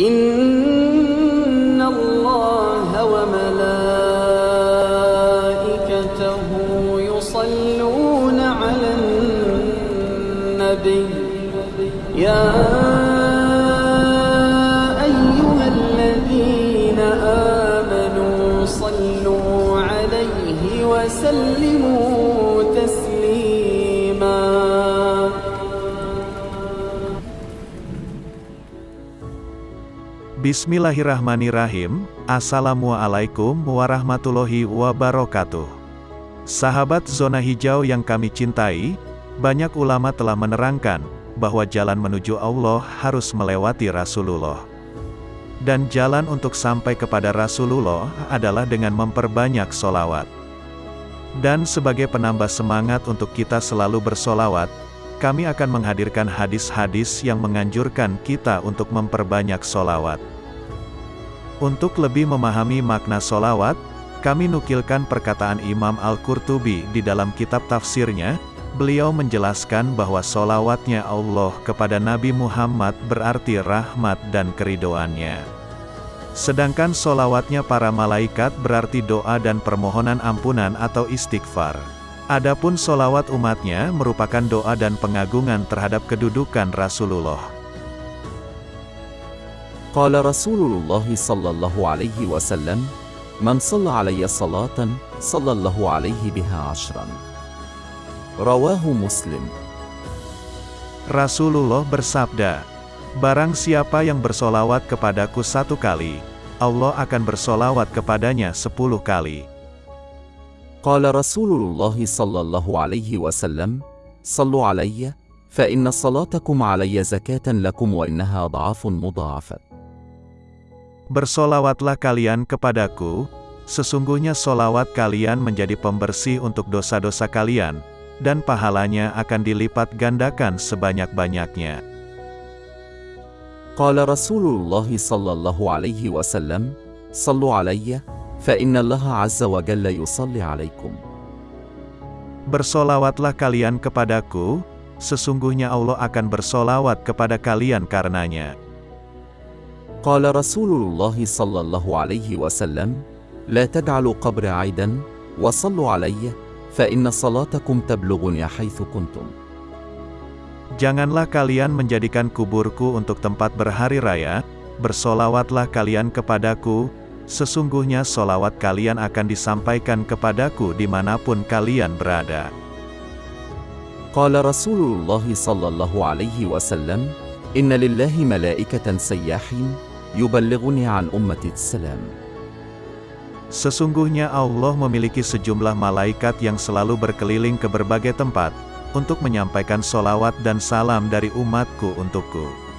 إن الله وملائكته يصلون على النبي. يا أيها الذين آمنوا صلوا عليه وسلموا Bismillahirrahmanirrahim. Assalamualaikum warahmatullahi wabarakatuh. Sahabat zona hijau yang kami cintai, banyak ulama telah menerangkan bahwa jalan menuju Allah harus melewati Rasulullah. Dan jalan untuk sampai kepada Rasulullah adalah dengan memperbanyak solawat. Dan sebagai penambah semangat untuk kita selalu bersolawat, kami akan menghadirkan hadis-hadis yang menganjurkan kita untuk memperbanyak solawat. Untuk lebih memahami makna solawat, kami nukilkan perkataan Imam Al-Qurtubi di dalam kitab tafsirnya, beliau menjelaskan bahwa solawatnya Allah kepada Nabi Muhammad berarti rahmat dan keridoannya. Sedangkan solawatnya para malaikat berarti doa dan permohonan ampunan atau istighfar. Adapun solawat umatnya merupakan doa dan pengagungan terhadap kedudukan Rasulullah. Qala Rasulullah sallallahu alaihi wasallam, "Man shalla alayya salatan, sallallahu alaihi biha ashran." Rawahu Muslim. Rasulullah bersabda, Barang siapa yang bersolawat kepadaku satu kali, Allah akan bersolawat kepadanya sepuluh kali. قال رسول الله صلى الله عليه وسلم صلوا علي فإن صلاتكم علي زكاة لكم وإنها ضعاف مضاعفة Bersolawatlah kalian kepadaku, sesungguhnya solawat kalian menjadi pembersih untuk dosa-dosa kalian, dan pahalanya akan dilipat gandakan sebanyak-banyaknya. قال رسول الله صلى الله عليه وسلم صلوا علي فإن الله عز وجل يصلي عليكم Bersolawatlah kalian kepadaku, sesungguhnya Allah akan bersolawat kepada kalian karenanya. قال رسول الله صلى الله عليه وسلم لا تجعلوا قبر عيدا وصلوا علي فإن صلاتكم تبلغني حيث كنتم Janganlah kalian menjadikan kuburku untuk tempat berhari raya, bersolawatlah kalian kepadaku, sesungguhnya solawat kalian akan disampaikan kepadaku di mana pun kalian berada. Qala Rasulullah sallallahu alaihi wasallam, Inna lillahi malaikatan sayyahin, yuballighuni an ummati salam. Sesungguhnya Allah memiliki sejumlah malaikat yang selalu berkeliling ke berbagai tempat, untuk menyampaikan solawat dan salam dari umatku untukku.